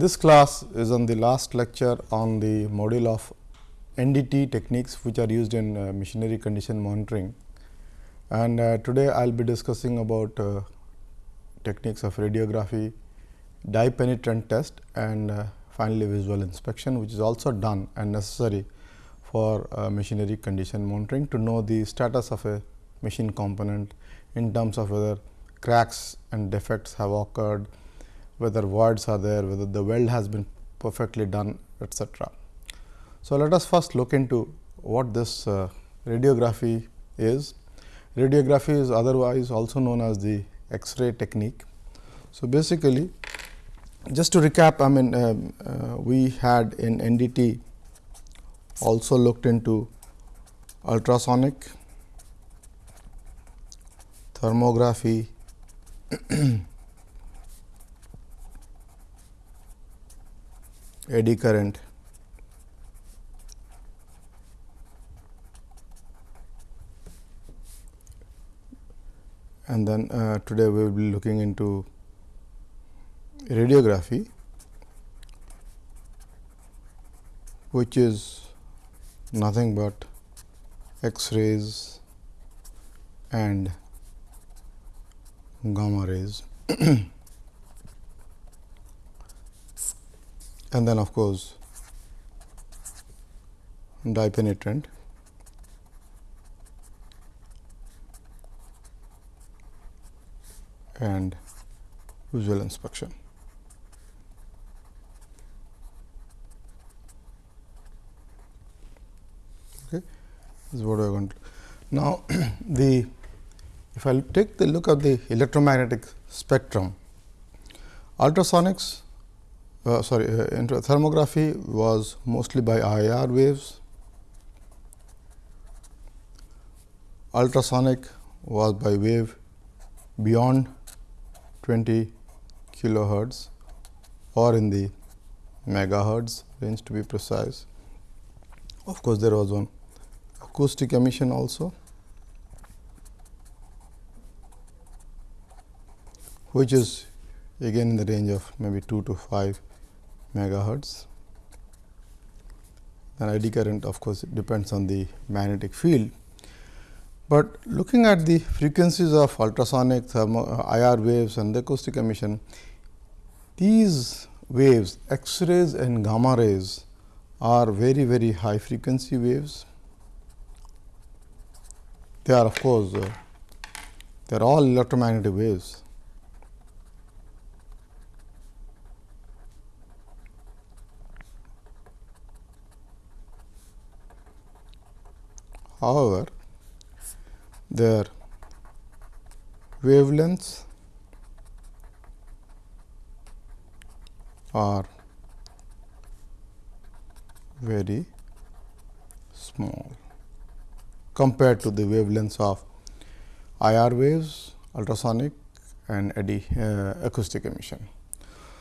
This class is on the last lecture on the module of NDT techniques which are used in uh, machinery condition monitoring. And uh, today I will be discussing about uh, techniques of radiography, dye penetrant test and uh, finally visual inspection which is also done and necessary for uh, machinery condition monitoring to know the status of a machine component in terms of whether cracks and defects have occurred, whether voids are there, whether the weld has been perfectly done etcetera. So, let us first look into what this uh, radiography is. Radiography is otherwise also known as the X-ray technique. So, basically just to recap I mean um, uh, we had in NDT also looked into ultrasonic, thermography, eddy current, and then uh, today we will be looking into radiography which is nothing but X-rays and gamma rays and then of course dye penetrant and visual inspection. Okay. This is what we are going to now the if I take the look at the electromagnetic spectrum ultrasonics uh, sorry uh, thermography was mostly by IR waves ultrasonic was by wave beyond 20 kilohertz or in the megahertz range to be precise. Of course, there was one acoustic emission also which is again in the range of maybe 2 to 5 megahertz. And eddy current of course, depends on the magnetic field but looking at the frequencies of ultrasonic, thermo, uh, IR waves and the acoustic emission, these waves X-rays and gamma rays are very very high frequency waves. They are of course, uh, they are all electromagnetic waves. However, their wavelengths are very small compared to the wavelengths of IR waves, ultrasonic and eddy uh, acoustic emission.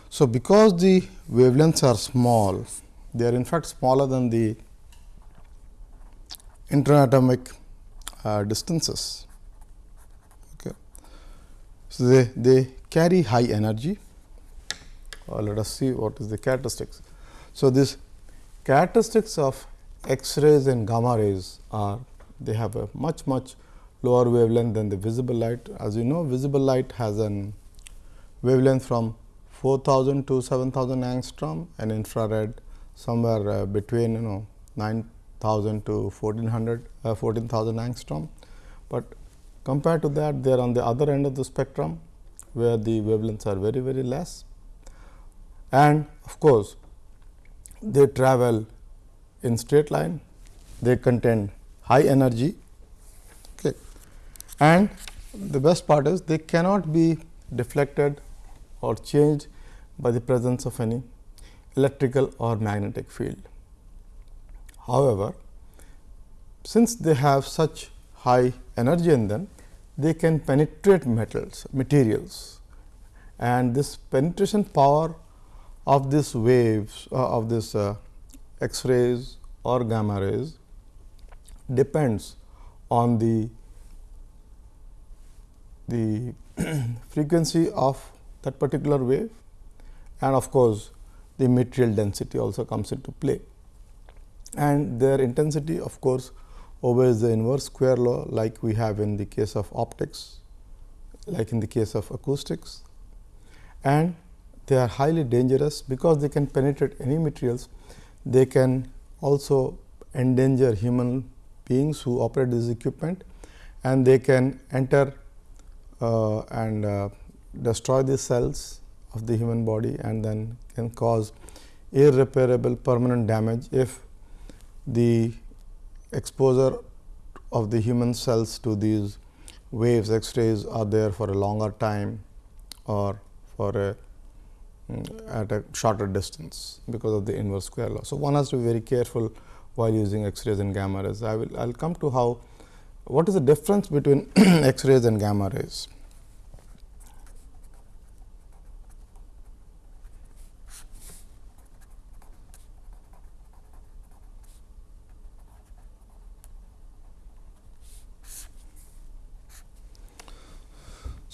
So, because the wavelengths are small, they are in fact smaller than the interatomic uh, distances. Okay. So, they, they carry high energy or let us see what is the characteristics. So, this characteristics of X-rays and gamma rays are they have a much much lower wavelength than the visible light. As you know visible light has an wavelength from 4000 to 7000 angstrom and infrared somewhere uh, between you know 9 1000 to 1400 uh, 14000 angstrom, but compared to that they are on the other end of the spectrum where the wavelengths are very very less and of course, they travel in straight line they contain high energy okay. and the best part is they cannot be deflected or changed by the presence of any electrical or magnetic field. However, since they have such high energy in them, they can penetrate metals, materials and this penetration power of this waves uh, of this uh, X-rays or gamma rays depends on the the frequency of that particular wave and of course, the material density also comes into play. And their intensity of course, obeys the inverse. Square law like we have in the case of optics, like in the case of acoustics. And they are highly dangerous because they can penetrate any materials. They can also endanger human beings who operate this equipment. And they can enter uh, and uh, destroy the cells of the human body and then can cause irreparable permanent damage if the exposure of the human cells to these waves x-rays are there for a longer time or for a mm, at a shorter distance because of the inverse square law. So, one has to be very careful while using x-rays and gamma rays. I will I will come to how what is the difference between x-rays and gamma rays.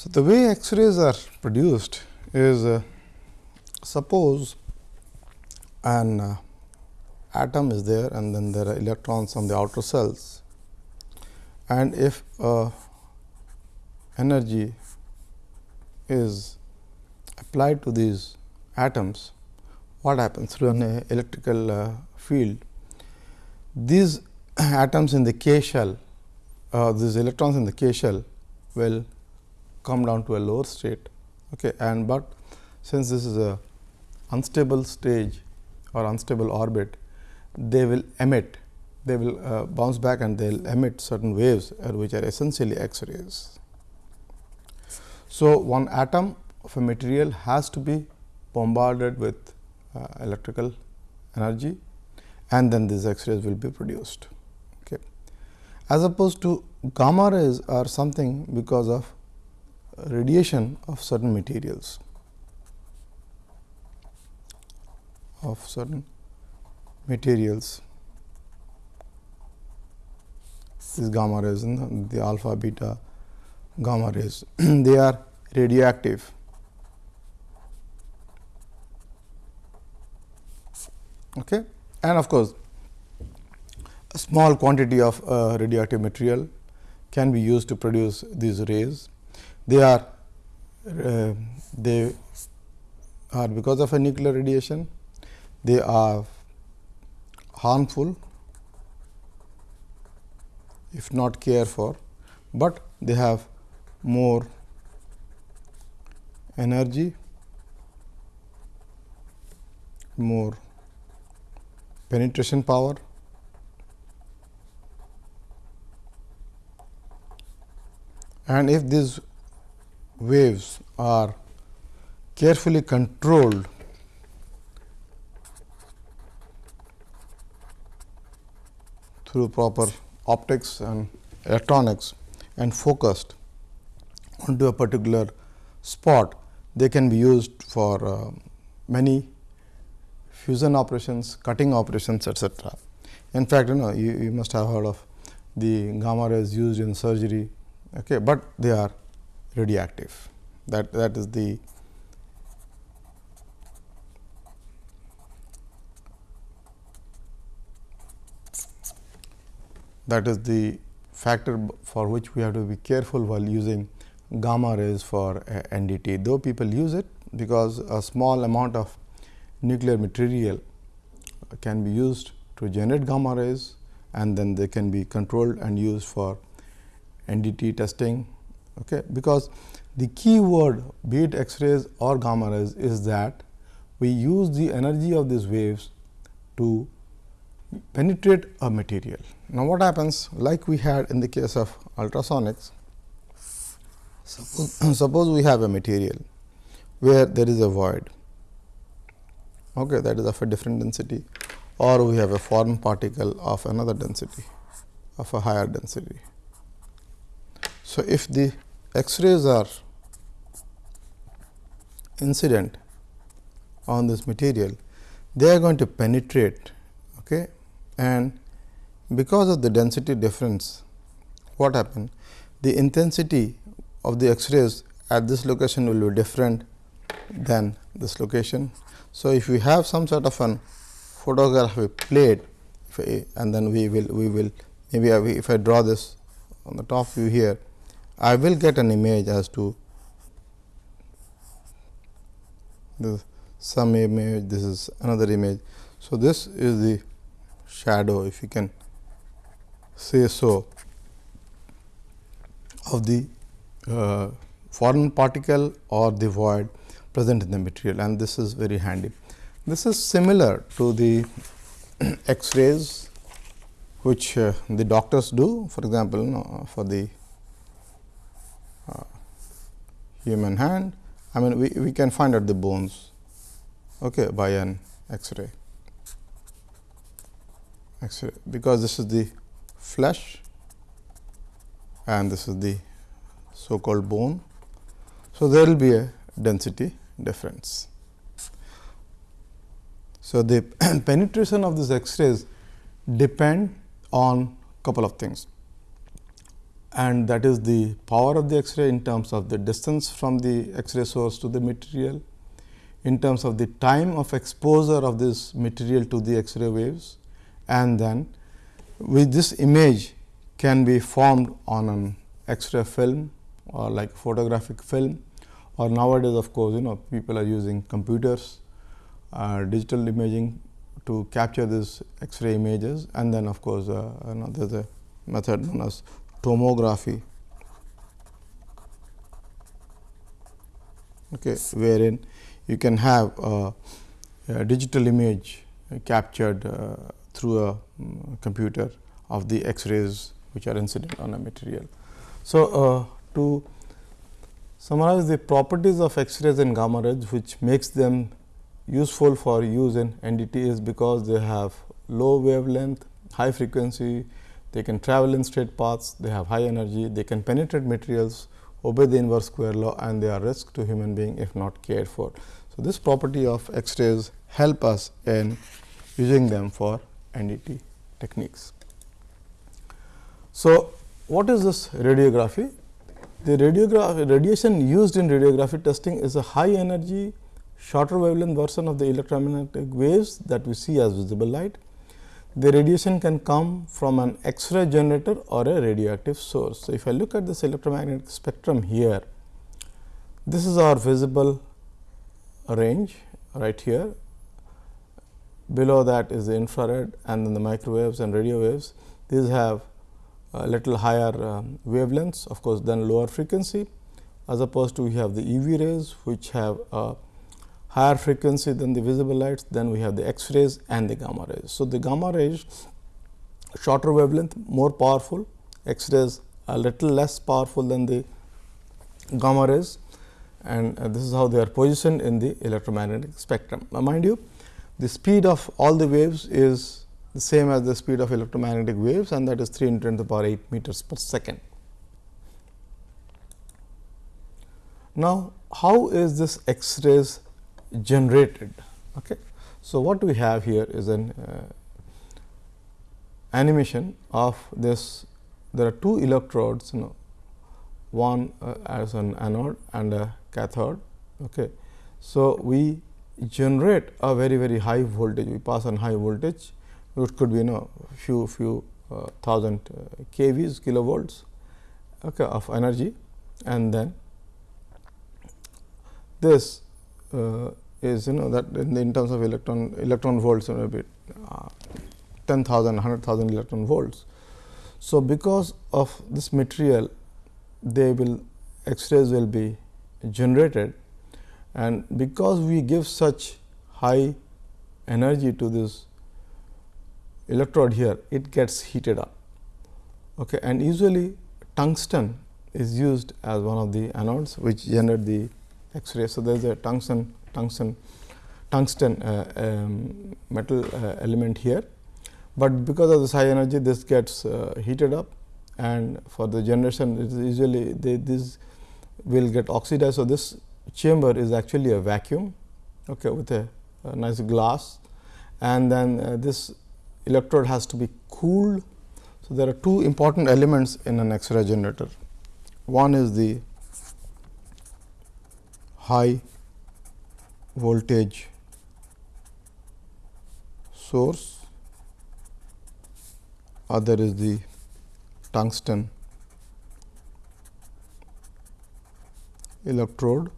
So, the way X-rays are produced is uh, suppose an uh, atom is there and then there are electrons on the outer cells and if uh, energy is applied to these atoms, what happens through an electrical uh, field? These atoms in the K shell, uh, these electrons in the K shell will come down to a lower state okay and but since this is a unstable stage or unstable orbit they will emit they will uh, bounce back and they will emit certain waves uh, which are essentially X-rays. So, one atom of a material has to be bombarded with uh, electrical energy and then these X-rays will be produced. Okay. As opposed to gamma rays are something because of radiation of certain materials of certain materials. This gamma rays and the alpha beta gamma rays. They are radioactive. Okay? And of course a small quantity of uh, radioactive material can be used to produce these rays they are uh, they are because of a nuclear radiation they are harmful if not cared for, but they have more energy, more penetration power and if these waves are carefully controlled through proper optics and electronics and focused onto a particular spot, they can be used for uh, many fusion operations, cutting operations etc. In fact, you know you, you must have heard of the gamma rays used in surgery, okay, but they are radioactive. That that is the that is the factor for which we have to be careful while using gamma rays for uh, NDT. Though people use it because a small amount of nuclear material can be used to generate gamma rays and then they can be controlled and used for NDT testing. Okay, because the key word be it X-rays or gamma rays is that we use the energy of these waves to penetrate a material. Now, what happens? Like we had in the case of ultrasonics, suppose, suppose we have a material where there is a void. Okay, that is of a different density. Or we have a foreign particle of another density of a higher density. So, if the X-rays are incident on this material, they are going to penetrate okay, and because of the density difference what happened? The intensity of the x-rays at this location will be different than this location. So, if we have some sort of an photographic plate and then we will we will maybe if I draw this on the top view here, I will get an image as to this some image, this is another image. So, this is the shadow if you can say so of the uh, foreign particle or the void present in the material and this is very handy. This is similar to the X-rays which uh, the doctors do for example, you know, for the uh, human hand I mean we, we can find out the bones okay, by an X-ray. X-ray because this is the flesh and this is the so called bone. So, there will be a density difference. So, the penetration of these X-rays depend on couple of things and that is the power of the X-ray in terms of the distance from the X-ray source to the material, in terms of the time of exposure of this material to the X-ray waves. And then with this image can be formed on an X-ray film or like photographic film. Or nowadays of course, you know people are using computers, uh, digital imaging to capture these X-ray images. And then of course, uh, you know, there is a method known as tomography, okay, wherein you can have a, a digital image captured uh, through a um, computer of the X-rays which are incident on a material. So, uh, to summarize the properties of X-rays and gamma rays which makes them useful for use in NDT is because they have low wavelength, high frequency, they can travel in straight paths, they have high energy, they can penetrate materials, obey the inverse square law and they are risk to human being if not cared for. So, this property of X-rays help us in using them for NDT techniques. So, what is this radiography? The radiograph radiation used in radiography testing is a high energy shorter wavelength version of the electromagnetic waves that we see as visible light. The radiation can come from an X-ray generator or a radioactive source. So, if I look at this electromagnetic spectrum here, this is our visible range right here. Below that is the infrared and then the microwaves and radio waves. These have a little higher um, wavelengths of course, than lower frequency as opposed to we have the UV rays which have a higher frequency than the visible lights, then we have the X rays and the gamma rays. So, the gamma rays shorter wavelength more powerful, X rays a little less powerful than the gamma rays and uh, this is how they are positioned in the electromagnetic spectrum. Now, mind you the speed of all the waves is the same as the speed of electromagnetic waves and that is 3 into 10 to the power 8 meters per second. Now, how is this X rays generated. Okay. So, what we have here is an uh, animation of this there are two electrodes you know one uh, as an anode and a cathode. Okay. So, we generate a very very high voltage we pass on high voltage which could be you know few few uh, thousand uh, kVs kilovolts okay, of energy and then this is you know that in, in terms of electron electron volts maybe uh, 10,000 100,000 electron volts. So, because of this material they will X-rays will be generated and because we give such high energy to this electrode here it gets heated up okay and usually tungsten is used as one of the anodes which generate the x-ray so there is a tungsten tungsten tungsten uh, um, metal uh, element here, but because of this high energy this gets uh, heated up and for the generation it is usually they, this will get oxidized. So, this chamber is actually a vacuum okay, with a, a nice glass and then uh, this electrode has to be cooled. So, there are two important elements in an X-ray generator. One is the high voltage source, other is the tungsten electrode.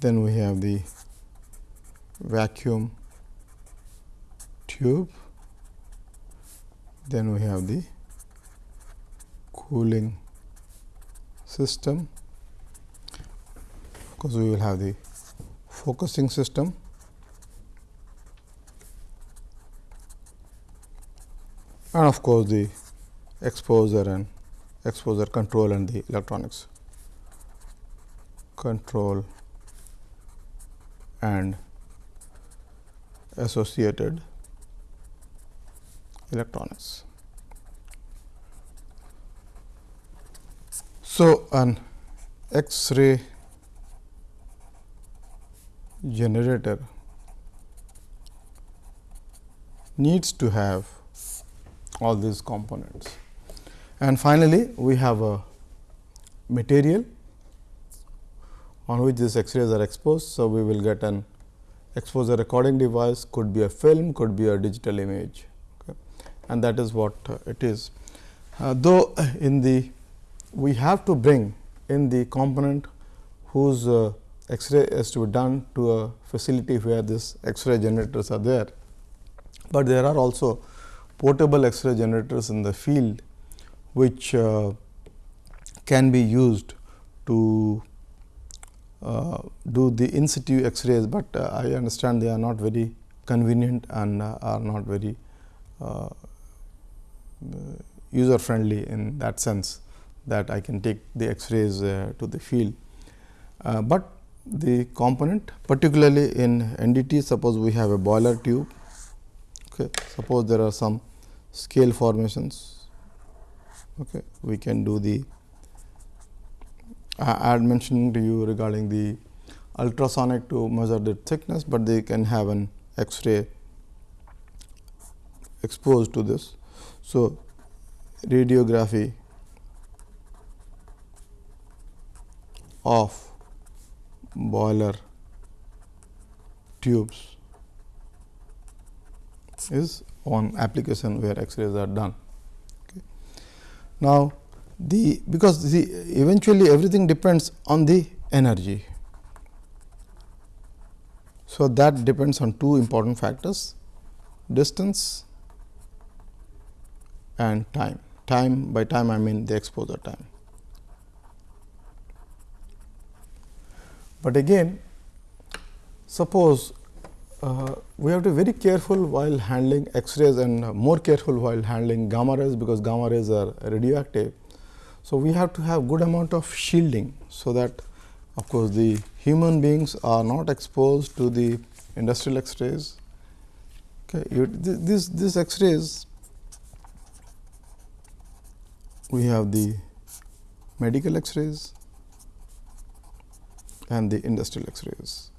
Then we have the vacuum tube, then we have the cooling system, because we will have the focusing system. And of course, the exposure and exposure control and the electronics. Control and associated electronics. So, an X-ray generator needs to have all these components. And finally, we have a material on which these X-rays are exposed. So, we will get an exposure recording device could be a film, could be a digital image okay. and that is what uh, it is. Uh, though in the we have to bring in the component whose uh, X-ray is to be done to a facility where this X-ray generators are there, but there are also portable X-ray generators in the field which uh, can be used to uh, do the in situ X-rays, but uh, I understand they are not very convenient and uh, are not very uh, user friendly in that sense that I can take the X-rays uh, to the field. but the component particularly in NDT suppose we have a boiler tube, okay. suppose there are some scale formations, okay. we can do the I had mentioned to you regarding the ultrasonic to measure the thickness, but they can have an X-ray exposed to this. So, radiography of boiler tubes is on application where X-rays are done. Okay. Now, the because the eventually everything depends on the energy. So, that depends on two important factors distance and time. Time by time I mean the exposure time. But again suppose uh, we have to be very careful while handling X-rays and more careful while handling gamma rays, because gamma rays are radioactive. So, we have to have good amount of shielding. So, that of course, the human beings are not exposed to the industrial X-rays. Okay. This, this X-rays we have the medical X-rays and the industrial X-rays.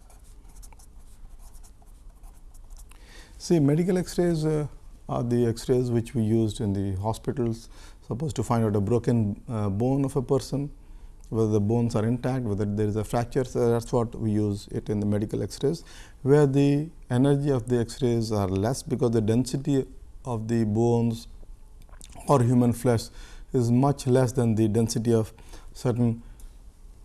See medical X-rays uh, are the X-rays which we used in the hospitals suppose to find out a broken uh, bone of a person, whether the bones are intact, whether there is a fracture. So, that is what we use it in the medical X-rays, where the energy of the X-rays are less because the density of the bones or human flesh is much less than the density of certain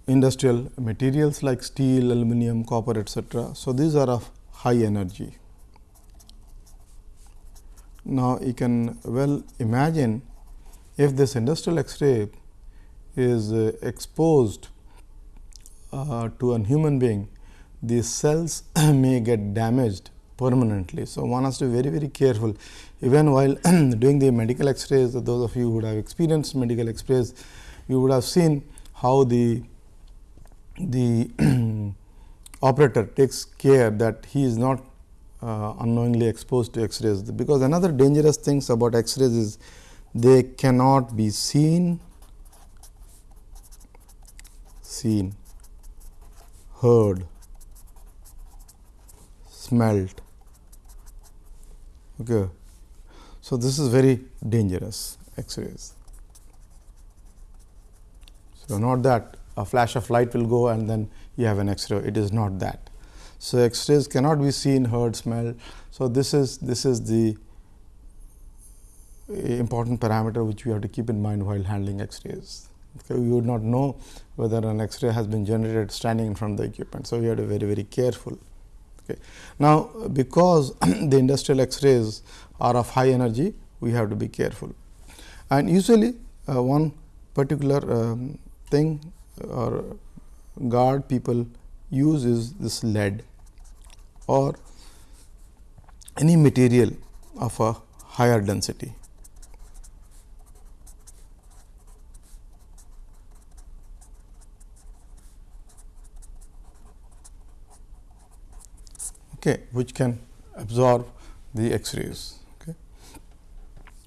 industrial materials like steel, aluminum, copper etcetera. So, these are of high energy. Now, you can well imagine if this industrial X-ray is uh, exposed uh, to a human being, these cells may get damaged permanently. So, one has to be very very careful even while doing the medical X-rays those of you who would have experienced medical X-rays you would have seen how the the operator takes care that he is not uh, unknowingly exposed to X-rays because another dangerous things about X-rays is they cannot be seen, seen, heard, smelt. Okay. So, this is very dangerous X-rays. So, not that a flash of light will go and then you have an X-ray. It is not that. So, X-rays cannot be seen, heard, smelled. So, this is this is the important parameter which we have to keep in mind while handling X-rays. Okay, we would not know whether an X-ray has been generated standing in front of the equipment. So, we have to be very very careful. Okay. Now, because the industrial X-rays are of high energy, we have to be careful. And usually, uh, one particular um, thing or guard people use is this lead or any material of a higher density. okay, which can absorb the X-rays. Okay.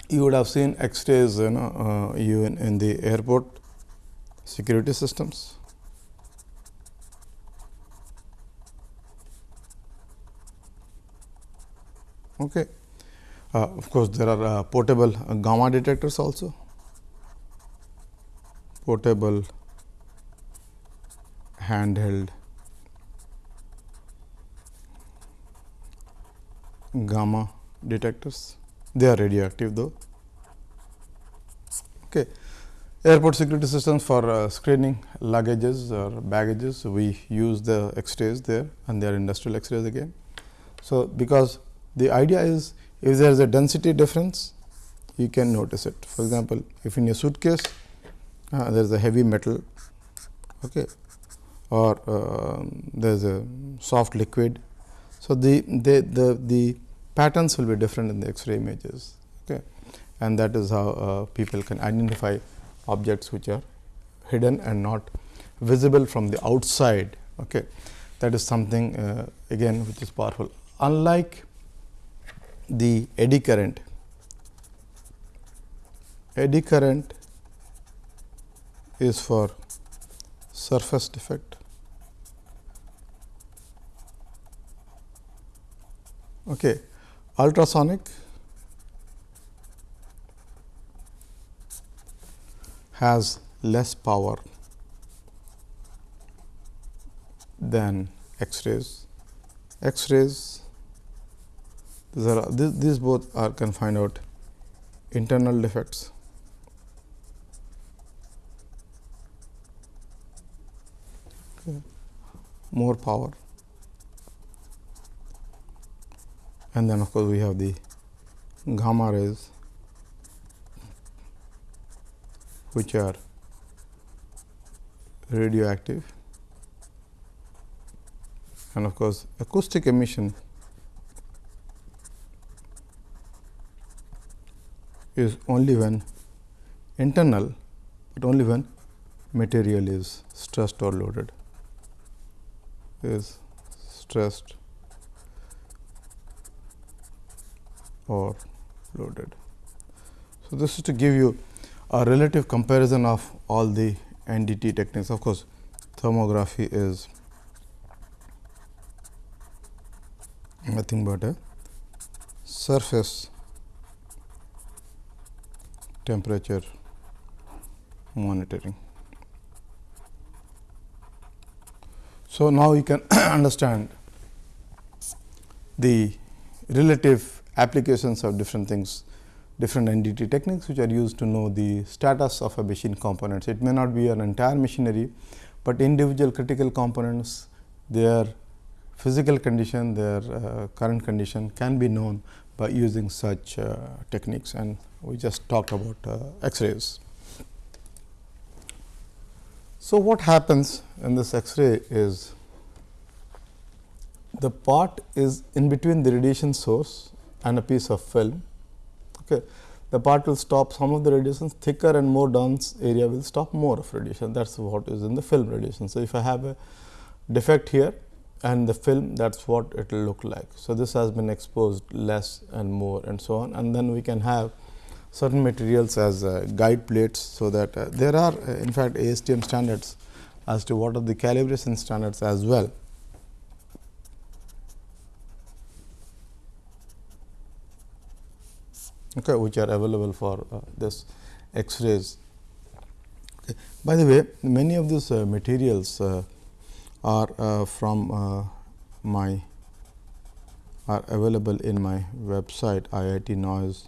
You would have seen X-rays you know, uh, even in the airport security systems. Okay. Uh, of course, there are uh, portable uh, gamma detectors also. Portable handheld gamma detectors. They are radioactive though. Okay. Airport security systems for uh, screening luggages or baggages, we use the X-rays there and they are industrial X-rays again. So, because the idea is if there is a density difference, you can notice it. For example, if in a suitcase uh, there is a heavy metal okay, or uh, there is a soft liquid. So, the, the, the, the patterns will be different in the X-ray images okay. and that is how uh, people can identify objects which are hidden and not visible from the outside. Okay. That is something uh, again which is powerful. Unlike the eddy current, eddy current is for surface defect. Okay. Ultrasonic has less power than X-rays. X-rays these, are, these, these both are can find out internal defects. More power and then of course, we have the gamma rays which are radioactive and of course, acoustic emission is only when internal, but only when material is stressed or loaded is stressed or loaded. So, this is to give you a relative comparison of all the NDT techniques. Of course, thermography is nothing but a surface temperature monitoring. So, now you can understand the relative applications of different things different NDT techniques which are used to know the status of a machine components. It may not be an entire machinery, but individual critical components their physical condition, their uh, current condition can be known by using such uh, techniques and we just talked about uh, X-rays. So, what happens in this X-ray is the part is in between the radiation source and a piece of film Okay. The part will stop some of the radiations thicker and more dense area will stop more of radiation that is what is in the film radiation. So, if I have a defect here and the film that is what it will look like. So, this has been exposed less and more and so on and then we can have certain materials as uh, guide plates. So, that uh, there are uh, in fact ASTM standards as to what are the calibration standards as well. Okay, which are available for uh, this X-rays. By the way, many of these uh, materials uh, are uh, from uh, my are available in my website iitnoise.com,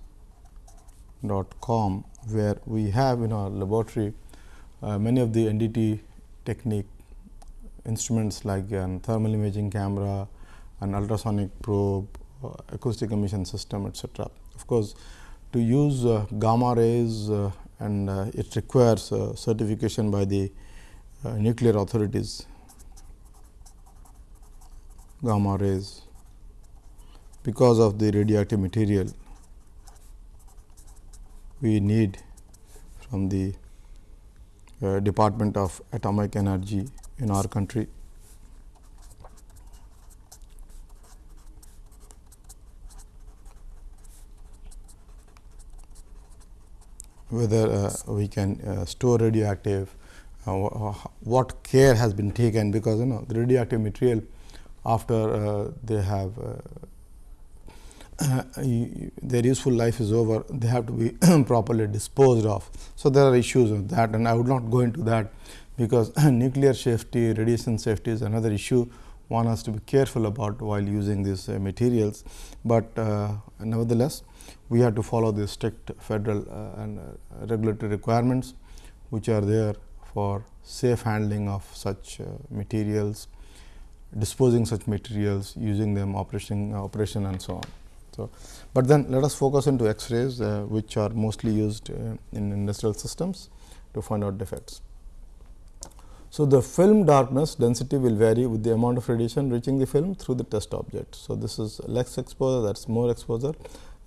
where we have in our laboratory uh, many of the NDT technique instruments like an thermal imaging camera, an ultrasonic probe, acoustic emission system, etc. Of course, to use uh, gamma rays uh, and uh, it requires certification by the nuclear authorities gamma rays because of the radioactive material we need from the uh, Department of Atomic Energy in our country. Whether uh, we can uh, store radioactive, uh, what care has been taken because you know the radioactive material after they have their useful life is over, they have to be properly disposed of. So, there are issues of that and I would not go into that because nuclear safety, radiation safety is another issue one has to be careful about while using these uh, materials, but uh, nevertheless we have to follow the strict federal uh, and uh, regulatory requirements which are there for safe handling of such uh, materials, disposing such materials, using them operation, operation and so on. So, but then let us focus into X-rays uh, which are mostly used uh, in industrial systems to find out defects. So, the film darkness density will vary with the amount of radiation reaching the film through the test object. So, this is less exposure that is more exposure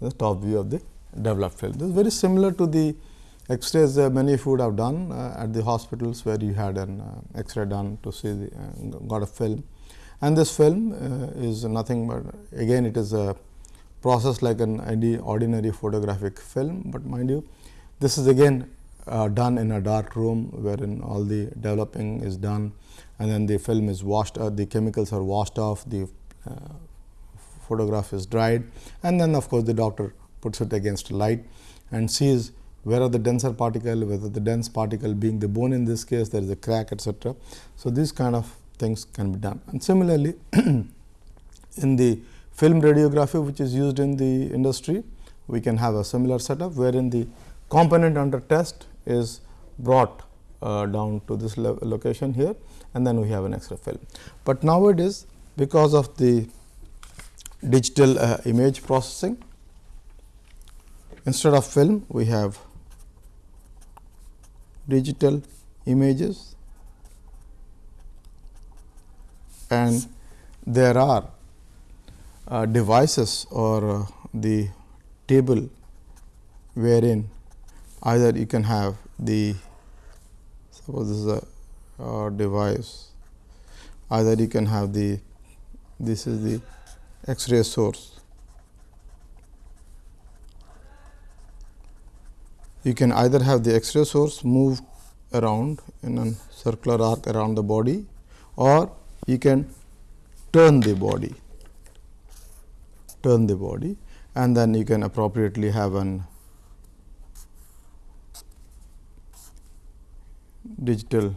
the top view of the developed film. This is very similar to the X-rays uh, many of you would have done uh, at the hospitals where you had an uh, X-ray done to see the uh, got a film. And this film uh, is nothing but again it is a process like an ordinary photographic film, but mind you this is again uh, done in a dark room wherein all the developing is done and then the film is washed the chemicals are washed off the photograph is dried and then of course, the doctor puts it against light and sees where are the denser particle, whether the dense particle being the bone in this case, there is a crack etcetera. So, these kind of things can be done. And similarly, in the film radiography which is used in the industry, we can have a similar setup wherein the component under test is brought uh, down to this location here and then we have an X-ray film. But nowadays because of the digital uh, image processing. Instead of film, we have digital images and there are uh, devices or uh, the table wherein either you can have the suppose this is a uh, device either you can have the this is the X-ray source. You can either have the X-ray source move around in a circular arc around the body or you can turn the body, turn the body and then you can appropriately have an digital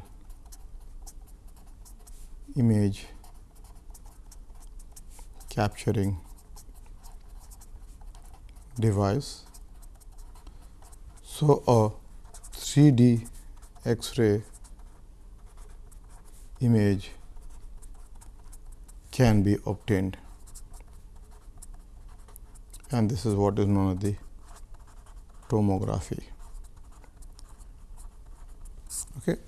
image capturing device. So, a 3D X-ray image can be obtained and this is what is known as the tomography. Okay.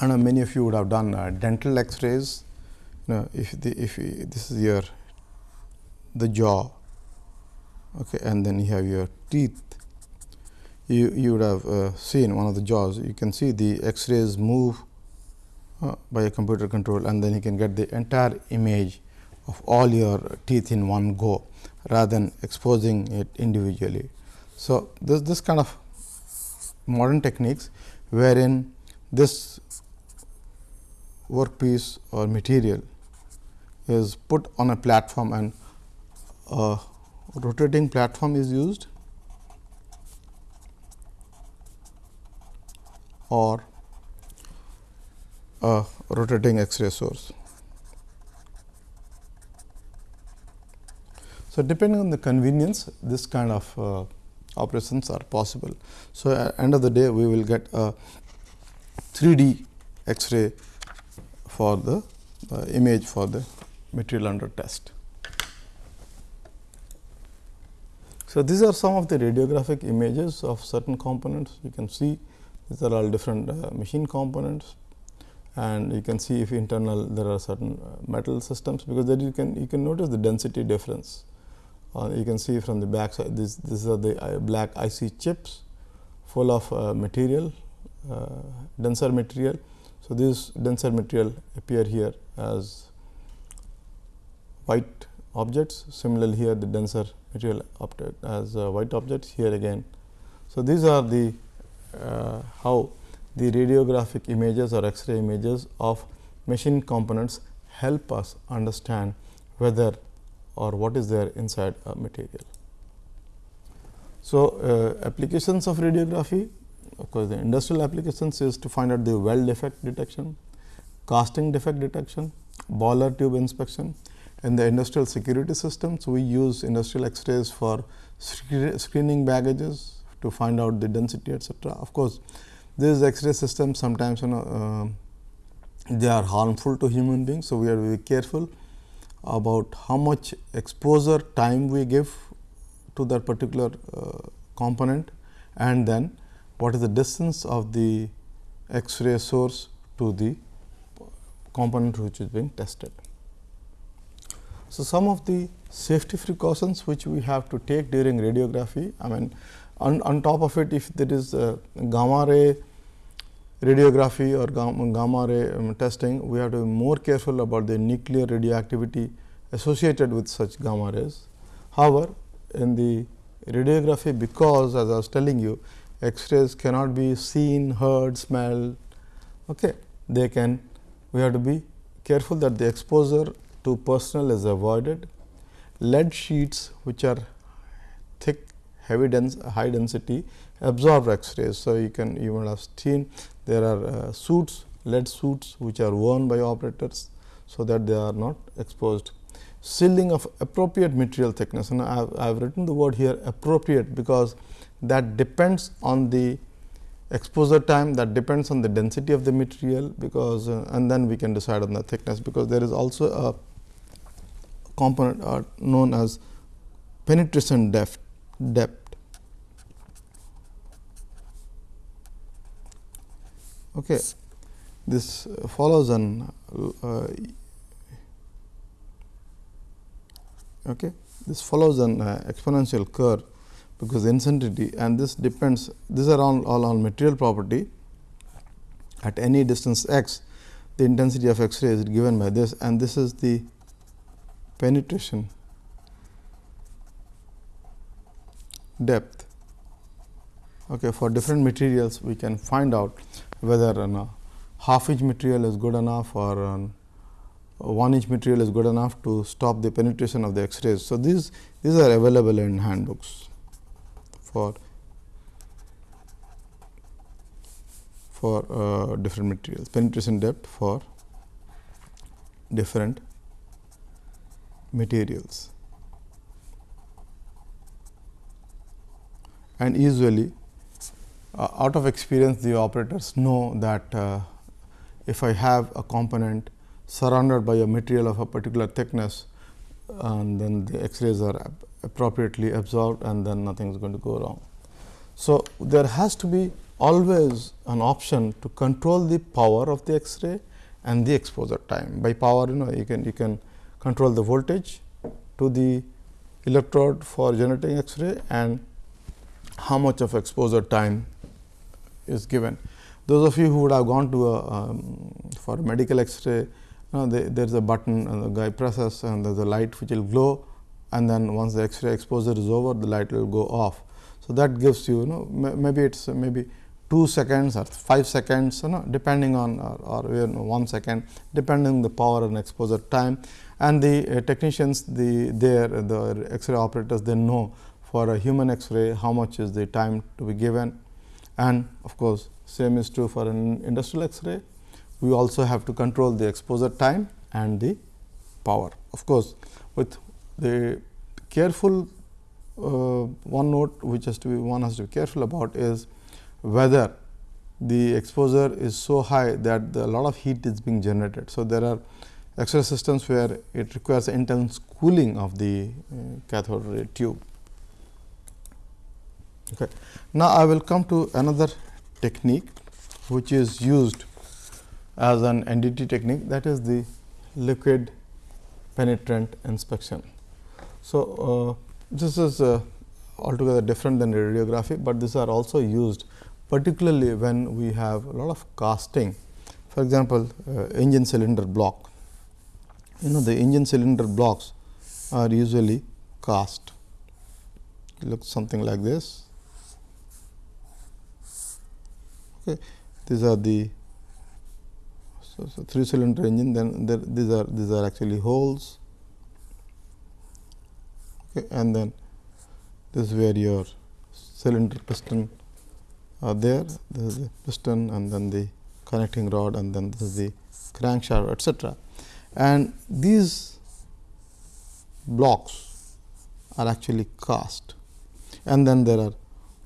And many of you would have done uh, dental X-rays now, if the if this is your the jaw okay, and then you have your teeth you you would have uh, seen one of the jaws you can see the x-rays move uh, by a computer control and then you can get the entire image of all your teeth in one go rather than exposing it individually. So, this this kind of modern techniques wherein this workpiece or material is put on a platform and a rotating platform is used or a rotating X-ray source. So, depending on the convenience this kind of uh, operations are possible. So, at end of the day we will get a 3D X-ray for the uh, image for the material under test. So, these are some of the radiographic images of certain components you can see these are all different uh, machine components and you can see if internal there are certain uh, metal systems because then you can you can notice the density difference uh, you can see from the back side this these are the uh, black IC chips full of uh, material uh, denser material. So, this denser material appear here as white objects similarly here the denser material object as uh, white objects here again. So, these are the uh, how the radiographic images or X-ray images of machine components help us understand whether or what is there inside a material. So, uh, applications of radiography of course, the industrial applications is to find out the weld defect detection, casting defect detection, boiler tube inspection. In the industrial security systems, we use industrial X-rays for screening baggages to find out the density etcetera. Of course, these X-ray systems sometimes you know uh, they are harmful to human beings. So, we are very careful about how much exposure time we give to that particular uh, component and then what is the distance of the X-ray source to the component which is being tested. So, some of the safety precautions which we have to take during radiography, I mean on, on top of it if there is gamma ray radiography or gamma, gamma ray um, testing, we have to be more careful about the nuclear radioactivity associated with such gamma rays. However, in the radiography because as I was telling you X-rays cannot be seen, heard, smelled. Okay. They can we have to be careful that the exposure to personal is avoided. Lead sheets which are thick, heavy dense, high density absorb X-rays. So, you can might have seen there are uh, suits, lead suits which are worn by operators. So, that they are not exposed. Sealing of appropriate material thickness and I have, I have written the word here appropriate because that depends on the exposure time that depends on the density of the material because uh, and then we can decide on the thickness because there is also a component are known as penetration depth depth. Okay this follows an uh, okay this follows an uh, exponential curve because intensity and this depends these are all, all on material property. At any distance x the intensity of x ray is given by this and this is the penetration. Depth. Okay for different materials we can find out whether a half inch material is good enough or an 1 inch material is good enough to stop the penetration of the x rays so these these are available in handbooks for for uh, different materials. Penetration depth for different materials and usually uh, out of experience the operators know that uh, if I have a component surrounded by a material of a particular thickness and then the x-rays are appropriately absorbed and then nothing is going to go wrong. So, there has to be always an option to control the power of the X-ray and the exposure time. By power, you know, you can you can control the voltage to the electrode for generating X-ray and how much of exposure time is given. Those of you who would have gone to a um, for medical X-ray, know, there is a button and the guy presses and there is a light which will glow and then once the X-ray exposure is over the light will go off. So, that gives you, you know maybe it is maybe 2 seconds or 5 seconds you know depending on or, or you know, 1 second depending on the power and exposure time and the uh, technicians the there the X-ray operators they know for a human X-ray how much is the time to be given and of course, same is true for an industrial X-ray. We also have to control the exposure time and the power. Of course, with the careful uh, one note which has to be one has to be careful about is whether the exposure is so high that a lot of heat is being generated. So, there are X-ray systems where it requires intense cooling of the uh, cathode ray tube. Okay. Now, I will come to another technique which is used as an NDT technique that is the liquid penetrant inspection. So, uh, this is uh, altogether different than radiography, but these are also used particularly when we have a lot of casting. For example, uh, engine cylinder block. You know the engine cylinder blocks are usually cast. It looks something like this. Okay. These are the so, so three cylinder engine. Then there, these are these are actually holes, okay. and then this is where your cylinder piston are there. This is the piston, and then the connecting rod, and then this is the crankshaft, etc. And these blocks are actually cast, and then there are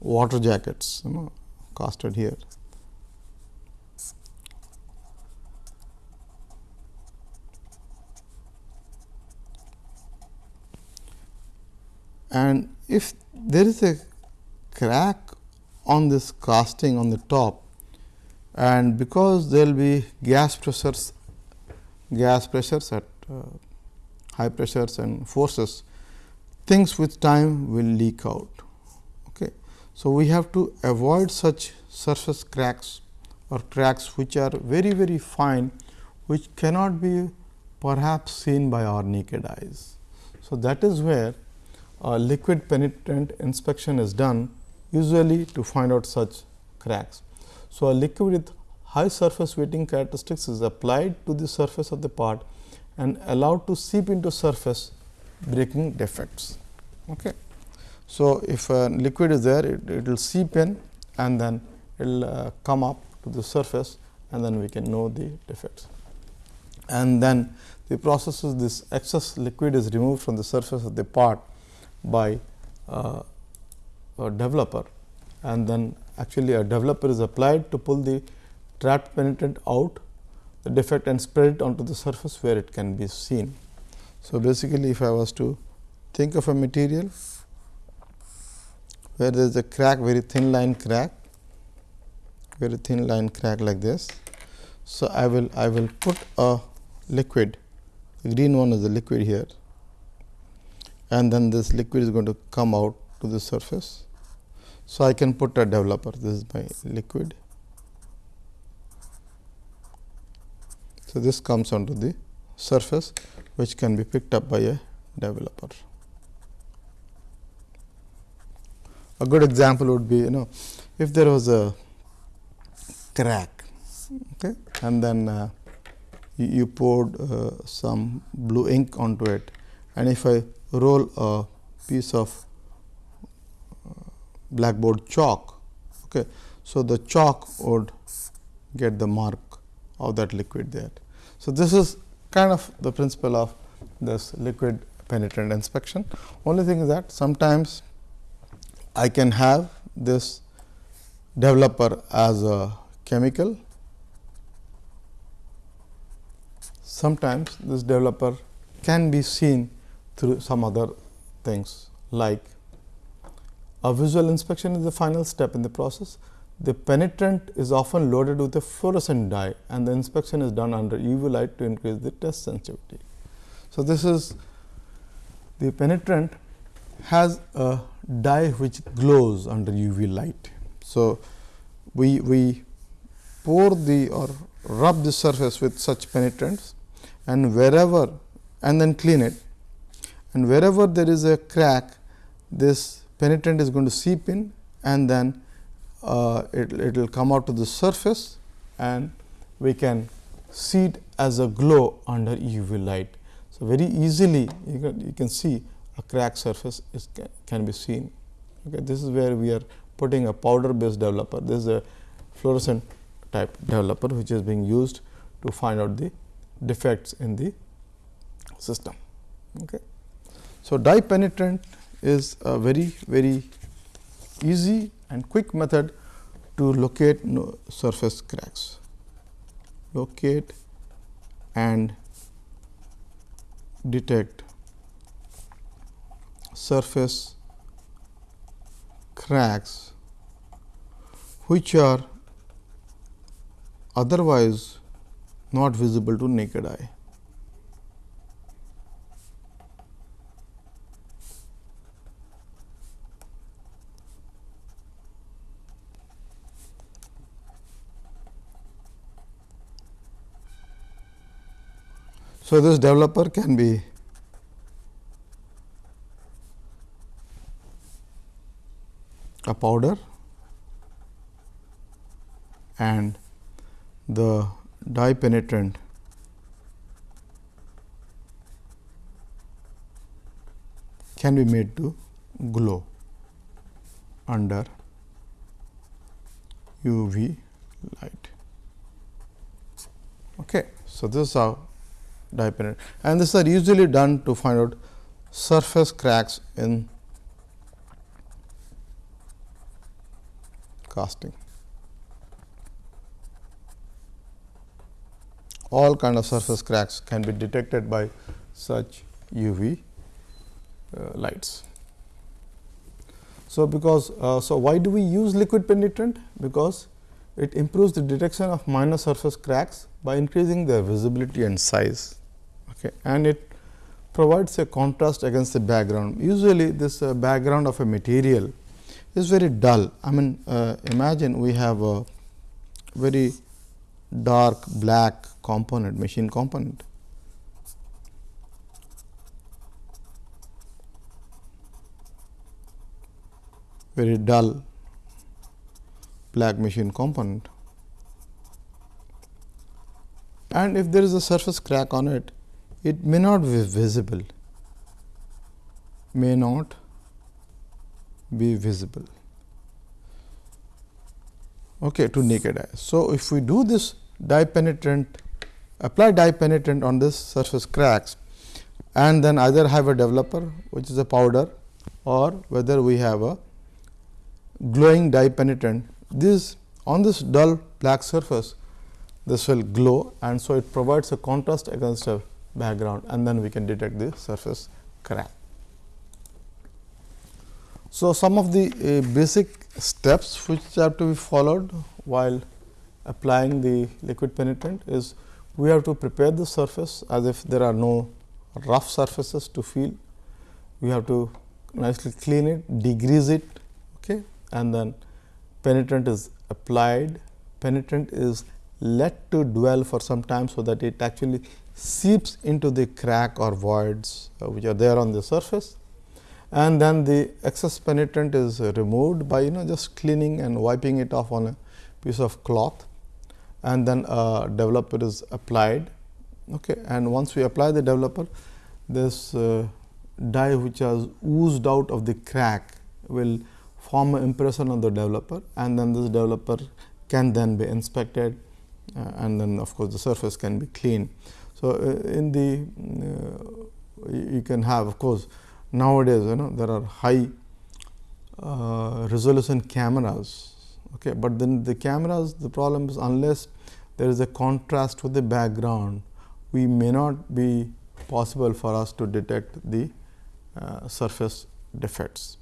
water jackets, you know, casted here. and if there is a crack on this casting on the top and because there will be gas pressures gas pressures at uh, high pressures and forces things with time will leak out. Okay. So, we have to avoid such surface cracks or cracks which are very very fine which cannot be perhaps seen by our naked eyes. So, that is where a liquid penetrant inspection is done usually to find out such cracks. So, a liquid with high surface wetting characteristics is applied to the surface of the part and allowed to seep into surface breaking defects. Okay. So, if a liquid is there it will seep in and then it will uh, come up to the surface and then we can know the defects. And then the process is this excess liquid is removed from the surface of the part by uh, developer and then actually a developer is applied to pull the trapped penetrant out the defect and spread it onto the surface where it can be seen. So, basically if I was to think of a material where there is a crack very thin line crack very thin line crack like this. So, I will I will put a liquid the green one is the liquid here and then this liquid is going to come out to the surface. So, I can put a developer this is my liquid. So, this comes onto the surface which can be picked up by a developer. A good example would be you know if there was a crack okay, and then uh, you, you poured uh, some blue ink onto it and if I roll a piece of blackboard chalk. Okay. So, the chalk would get the mark of that liquid there. So, this is kind of the principle of this liquid penetrant inspection. Only thing is that sometimes I can have this developer as a chemical. Sometimes this developer can be seen through some other things like a visual inspection is the final step in the process. The penetrant is often loaded with a fluorescent dye and the inspection is done under UV light to increase the test sensitivity. So, this is the penetrant has a dye which glows under UV light. So, we, we pour the or rub the surface with such penetrants and wherever and then clean it and wherever there is a crack this penetrant is going to seep in and then uh, it will come out to the surface and we can see it as a glow under UV light. So, very easily you can, you can see a crack surface is can be seen. Okay. This is where we are putting a powder based developer. This is a fluorescent type developer which is being used to find out the defects in the system. Okay. So, dye penetrant is a very very easy and quick method to locate surface cracks, locate and detect surface cracks which are otherwise not visible to naked eye. So, this developer can be a powder and the dye penetrant can be made to glow under UV light. Okay. So, this is how dye penetrant and these are usually done to find out surface cracks in casting. All kind of surface cracks can be detected by such UV uh, lights. So, because uh, so why do we use liquid penetrant? Because it improves the detection of minor surface cracks by increasing their visibility and size okay. and it provides a contrast against the background. Usually, this uh, background of a material is very dull. I mean uh, imagine we have a very dark black component machine component. very dull black machine component. And if there is a surface crack on it, it may not be visible, may not be visible okay, to naked eye. So, if we do this dye penetrant apply dye penetrant on this surface cracks and then either have a developer which is a powder or whether we have a glowing dye penetrant this on this dull black surface this will glow and so it provides a contrast against a background and then we can detect the surface crack. So, some of the uh, basic steps which have to be followed while applying the liquid penetrant is we have to prepare the surface as if there are no rough surfaces to feel. We have to nicely clean it, degrease it okay, and then penetrant is applied. Penetrant is let to dwell for some time, so that it actually seeps into the crack or voids uh, which are there on the surface. And then the excess penetrant is removed by you know just cleaning and wiping it off on a piece of cloth. And then a developer is applied. Okay and once we apply the developer this uh, dye which has oozed out of the crack will form an impression on the developer. And then this developer can then be inspected uh, and then of course, the surface can be cleaned. So, uh, in the uh, you can have of course, nowadays you know there are high uh, resolution cameras, okay, but then the cameras the problem is unless there is a contrast with the background, we may not be possible for us to detect the uh, surface defects.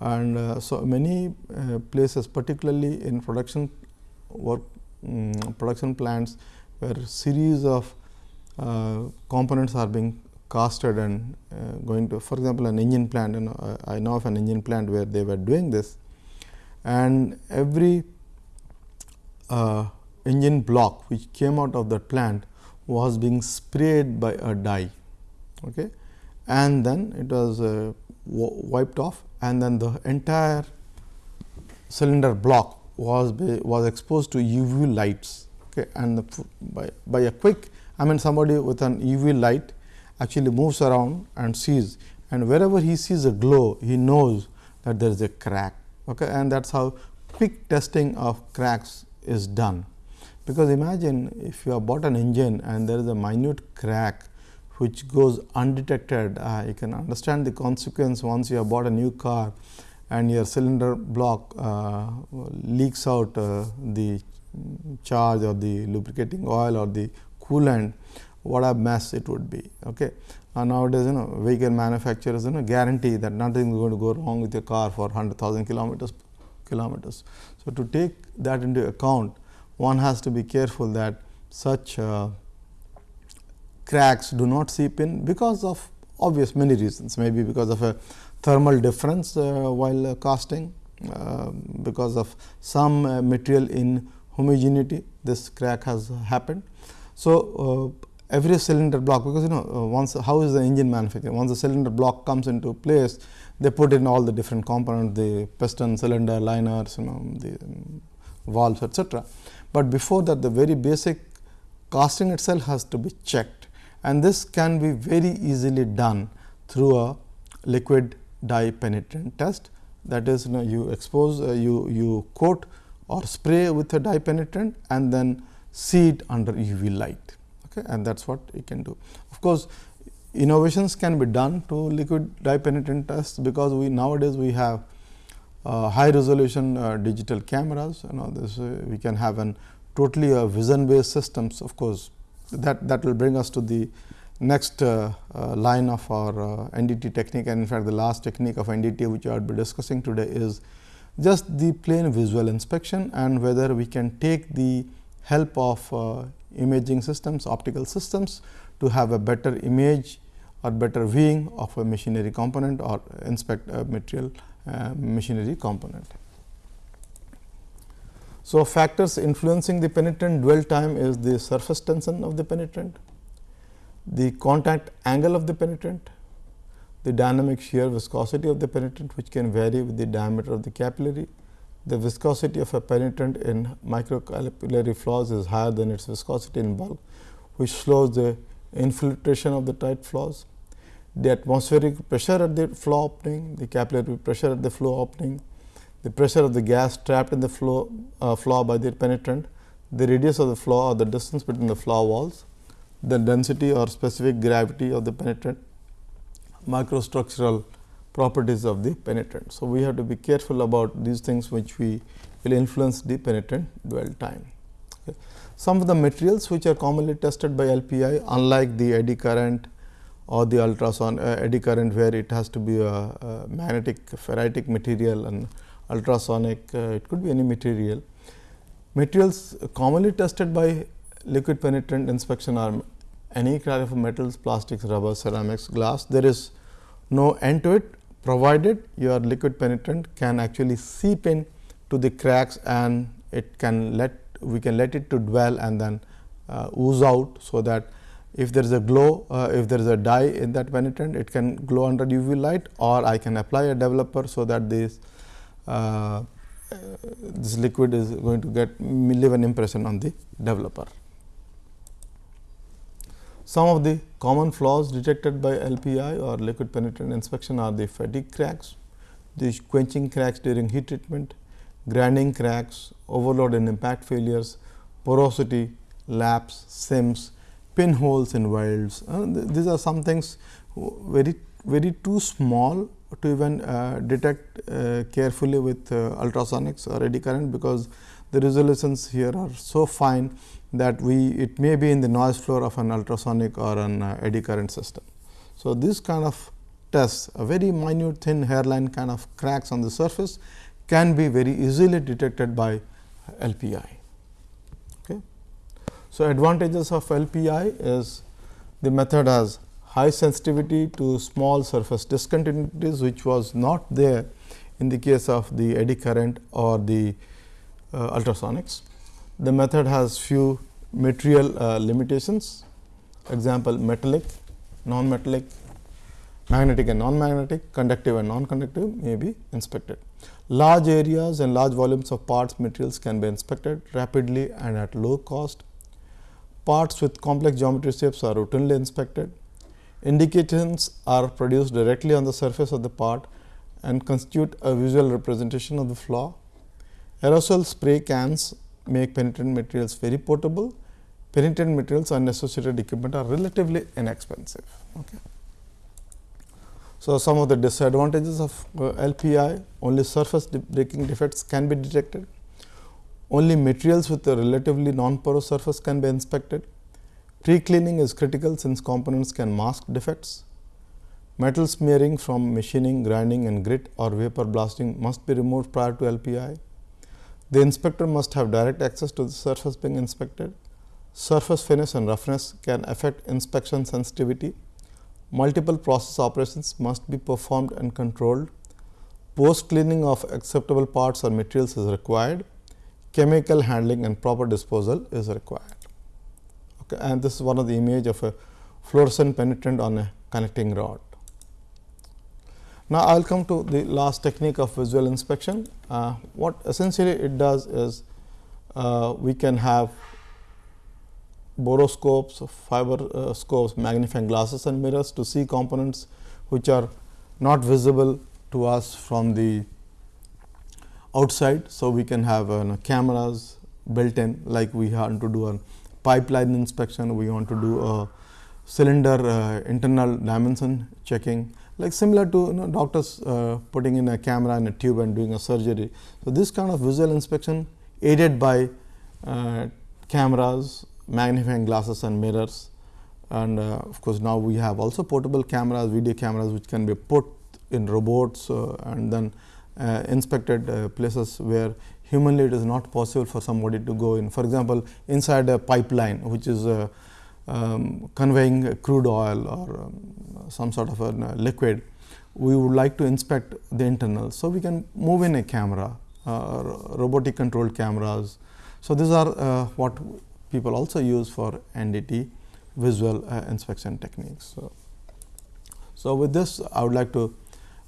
And uh, so, many uh, places particularly in production work um, production plants where series of components are being casted and uh, going to for example, an engine plant know, I know of an engine plant where they were doing this and every uh, engine block which came out of that plant was being sprayed by a dye okay. and then it was uh, wiped off and then the entire cylinder block was was exposed to UV lights okay. and the, by, by a quick I mean somebody with an UV light actually moves around and sees and wherever he sees a glow he knows that there is a crack okay, and that is how quick testing of cracks is done. Because imagine if you have bought an engine and there is a minute crack which goes undetected, uh, you can understand the consequence once you have bought a new car and your cylinder block uh, leaks out uh, the charge or the lubricating oil or the coolant, what a mess it would be. Okay. And nowadays, you know, vehicle manufacturers, you know, guarantee that nothing is going to go wrong with your car for 100,000 kilometers. kilometers. So, to take that into account, one has to be careful that such uh, cracks do not seep in because of obvious many reasons, maybe because of a thermal difference uh, while uh, casting, uh, because of some uh, material in homogeneity, this crack has happened. So, uh, every cylinder block because you know uh, once how is the engine manufactured once the cylinder block comes into place they put in all the different components the piston cylinder liners you know the um, valves etc but before that the very basic casting itself has to be checked. And this can be very easily done through a liquid dye penetrant test. That is you know you expose uh, you you coat or spray with a dye penetrant and then see it under UV light okay, and that is what it can do. Of course, innovations can be done to liquid dye penetrant tests, because we nowadays we have uh, high resolution uh, digital cameras you know this uh, we can have an totally a vision based systems of course that that will bring us to the next uh, uh, line of our uh, NDT technique and in fact the last technique of NDT which I will be discussing today is just the plain visual inspection and whether we can take the help of imaging systems, optical systems to have a better image or better viewing of a machinery component or inspect a material uh, machinery component. So, factors influencing the penetrant dwell time is the surface tension of the penetrant, the contact angle of the penetrant, the dynamic shear viscosity of the penetrant which can vary with the diameter of the capillary, the viscosity of a penetrant in microcapillary flaws is higher than its viscosity in bulk, which slows the infiltration of the tight flaws. The atmospheric pressure at the flow opening, the capillary pressure at the flow opening, the pressure of the gas trapped in the flow uh, flaw by the penetrant, the radius of the flaw or the distance between the flaw walls, the density or specific gravity of the penetrant, microstructural properties of the penetrant. So, we have to be careful about these things which we will influence the penetrant dwell time. Okay. Some of the materials which are commonly tested by LPI unlike the eddy current or the ultrason uh, eddy current where it has to be a, a magnetic ferritic material and ultrasonic uh, it could be any material. Materials commonly tested by liquid penetrant inspection are any kind of metals, plastics, rubber, ceramics, glass. There is no end to it provided your liquid penetrant can actually seep in to the cracks and it can let we can let it to dwell and then uh, ooze out. So, that if there is a glow uh, if there is a dye in that penetrant it can glow under UV light or I can apply a developer. So, that this uh, this liquid is going to get leave an impression on the developer. Some of the common flaws detected by LPI or liquid penetrant inspection are the fatigue cracks, the quenching cracks during heat treatment, grinding cracks, overload and impact failures, porosity, laps, seams, pinholes in welds. Uh, th these are some things very very too small to even uh, detect uh, carefully with uh, ultrasonics or eddy current, because the resolutions here are so fine that we it may be in the noise floor of an ultrasonic or an uh, eddy current system. So, this kind of tests a very minute thin hairline kind of cracks on the surface can be very easily detected by LPI. Okay. So, advantages of LPI is the method has high sensitivity to small surface discontinuities which was not there in the case of the eddy current or the ultrasonics. The method has few material uh, limitations, example metallic, non-metallic, magnetic and non-magnetic, conductive and non-conductive may be inspected. Large areas and large volumes of parts materials can be inspected rapidly and at low cost. Parts with complex geometry shapes are routinely inspected. Indications are produced directly on the surface of the part and constitute a visual representation of the flaw. Aerosol spray cans make penetrant materials very portable. Penetrant materials and associated equipment are relatively inexpensive. Okay. So, some of the disadvantages of uh, LPI only surface de breaking defects can be detected, only materials with a relatively non-porous surface can be inspected, pre-cleaning is critical since components can mask defects, metal smearing from machining, grinding and grit or vapor blasting must be removed prior to LPI, the inspector must have direct access to the surface being inspected, surface finish and roughness can affect inspection sensitivity, multiple process operations must be performed and controlled. Post cleaning of acceptable parts or materials is required. Chemical handling and proper disposal is required. Okay, and this is one of the image of a fluorescent penetrant on a connecting rod. Now, I will come to the last technique of visual inspection. Uh, what essentially it does is uh, we can have boroscopes, fiber uh, scopes, magnifying glasses and mirrors to see components which are not visible to us from the outside. So, we can have uh, cameras built in like we want to do a pipeline inspection, we want to do a cylinder uh, internal dimension checking like similar to you know, doctors uh, putting in a camera and a tube and doing a surgery. So, this kind of visual inspection aided by uh, cameras magnifying glasses and mirrors and uh, of course, now we have also portable cameras, video cameras which can be put in robots uh, and then uh, inspected places where humanly it is not possible for somebody to go in. For example, inside a pipeline which is um, conveying crude oil or um, some sort of a liquid, we would like to inspect the internals. So, we can move in a camera, uh, robotic controlled cameras. So, these are uh, what people also use for NDT visual uh, inspection techniques. So, so, with this I would like to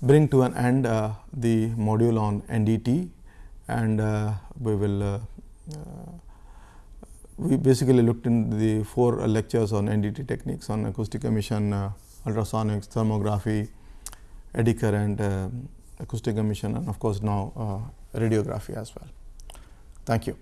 bring to an end uh, the module on NDT and uh, we will uh, we basically looked in the four lectures on NDT techniques on acoustic emission, uh, ultrasonics, thermography, eddy current, acoustic emission and of course, now radiography as well. Thank you.